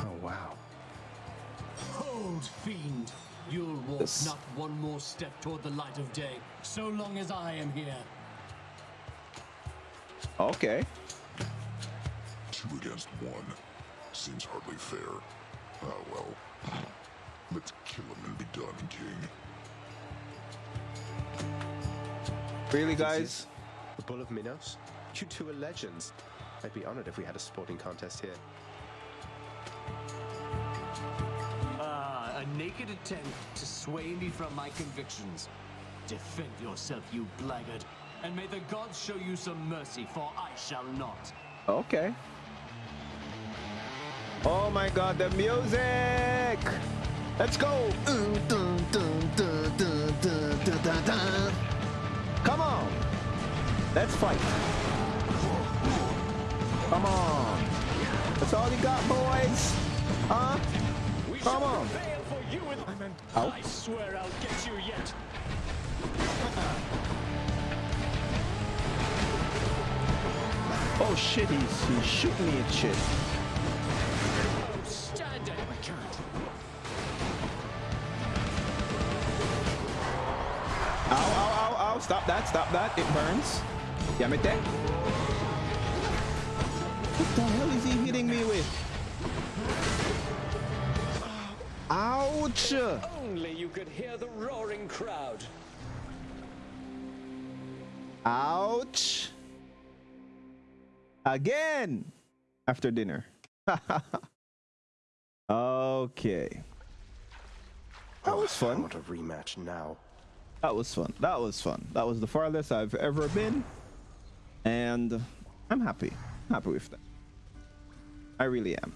Oh wow. Hold, fiend. You'll walk This- not one more step toward the light of day, so long as I am here. Okay. Two against one. Seems hardly fair. Ah, well. Let's kill him and be done, King. Really, guys? The Bull of Minos? You two are legends. I'd be honored if we had a sporting contest here. Ah, a naked attempt to sway me from my convictions. Defend yourself, you blackguard, and may the gods show you some mercy, for I shall not. Okay. Oh my god, the music! Let's go! Come on! Let's fight! Come on. That's all you got, boys? Huh? Come on. Fail for you and I meant, Ow. I swear I'll get you yet. Oh shit, he's, he's shooting me at shit. Stand it. I can't. Ow, ow, ow, ow. Stop that, stop that. It burns. Yamete. What the hell is he hitting me with? Ouch! Only you could hear the roaring crowd. Ouch! Again! After dinner. okay. That oh, was fun. I want a rematch now. That was fun. That was fun. That was the farthest I've ever been. And I'm happy. Happy with that. I really am.